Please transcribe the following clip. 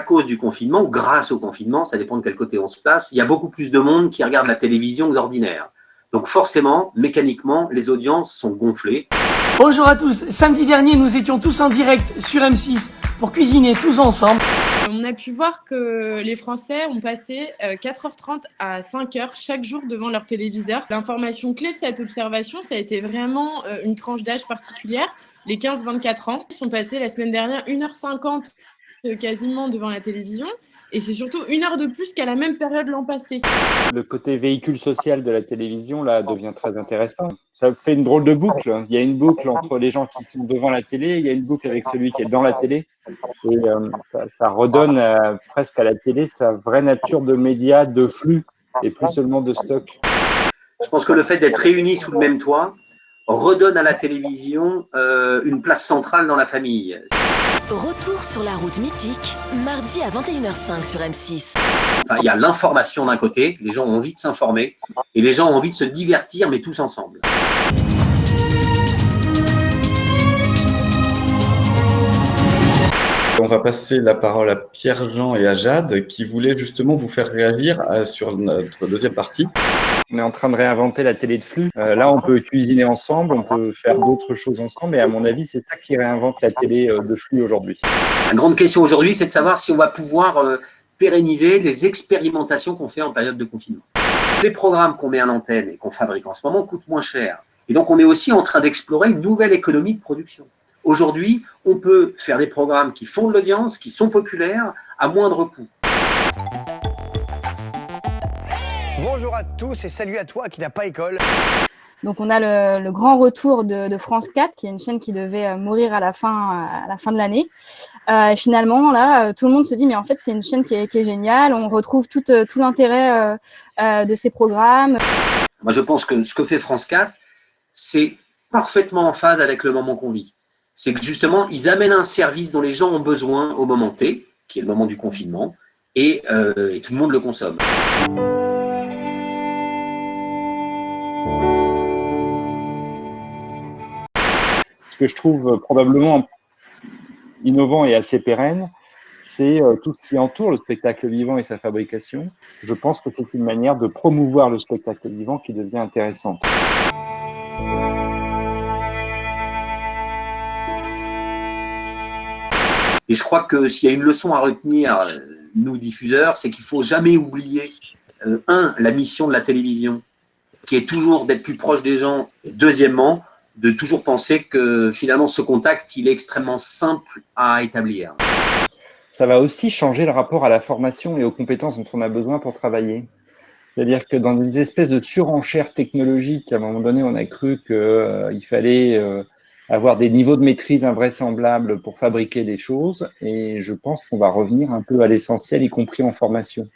cause du confinement, ou grâce au confinement, ça dépend de quel côté on se place, il y a beaucoup plus de monde qui regarde la télévision que d'ordinaire. Donc forcément, mécaniquement, les audiences sont gonflées. Bonjour à tous, samedi dernier, nous étions tous en direct sur M6 pour cuisiner tous ensemble. On a pu voir que les Français ont passé 4h30 euh, à 5h chaque jour devant leur téléviseur. L'information clé de cette observation, ça a été vraiment euh, une tranche d'âge particulière. Les 15-24 ans sont passés la semaine dernière 1h50 euh, quasiment devant la télévision. Et c'est surtout une heure de plus qu'à la même période l'an passé. Le côté véhicule social de la télévision, là, devient très intéressant. Ça fait une drôle de boucle. Il y a une boucle entre les gens qui sont devant la télé, il y a une boucle avec celui qui est dans la télé. Et euh, ça, redonne euh, presque à la télé sa vraie nature de média, de flux, et plus seulement de stock. Je pense que le fait d'être réunis sous le même toit redonne à la télévision euh, une place centrale dans la famille. Retour sur la route mythique, mardi à 21h05 sur M6. il y a l'information d'un côté, les gens ont envie de s'informer, et les gens ont envie de se divertir, mais tous ensemble. On va passer la parole à Pierre-Jean et à Jade, qui voulaient justement vous faire réagir euh, sur notre deuxième partie. On est en train de réinventer la télé de flux. Euh, là, on peut cuisiner ensemble, on peut faire d'autres choses ensemble. Et à mon avis, c'est ça qui réinvente la télé euh, de flux aujourd'hui. La grande question aujourd'hui, c'est de savoir si on va pouvoir euh, pérenniser les expérimentations qu'on fait en période de confinement. Les programmes qu'on met en antenne et qu'on fabrique en ce moment coûtent moins cher. Et donc, on est aussi en train d'explorer une nouvelle économie de production. Aujourd'hui, on peut faire des programmes qui font de l'audience, qui sont populaires, à moindre coût. Bonjour à tous et salut à toi qui n'a pas école. Donc on a le, grand retour de, France 4, qui est une chaîne qui devait euh, mourir à la fin, à la fin de l'année. Euh, finalement, là, euh, tout le monde se dit, mais en fait, c'est une chaîne qui est, géniale. On retrouve tout, tout l'intérêt de ces programmes. Moi, je pense que ce que fait France 4, c'est parfaitement en phase avec le moment qu'on vit. C'est que justement, ils amènent un service dont les gens ont besoin au moment T, qui est le moment du confinement, et tout le monde le consomme. Ce que je trouve probablement innovant et assez pérenne, c'est euh, tout ce qui entoure le spectacle vivant et sa fabrication. Je pense que c'est une manière de promouvoir le spectacle vivant qui devient intéressante. Et je crois que s'il y a une leçon à retenir, euh, nous diffuseurs, c'est qu'il ne faut jamais oublier, euh, un, la mission de la télévision, qui est toujours d'être plus proche des gens, et deuxièmement, de toujours penser que finalement ce contact, il est extrêmement simple à établir. Ça va aussi changer le rapport à la formation et aux compétences dont on a besoin pour travailler. C'est-à-dire que dans des espèces de surenchères technologiques, à un moment donné, on a cru qu'il euh, fallait avoir des niveaux de maîtrise invraisemblables pour fabriquer des choses. Et je pense qu'on va revenir un peu à l'essentiel, y compris en formation.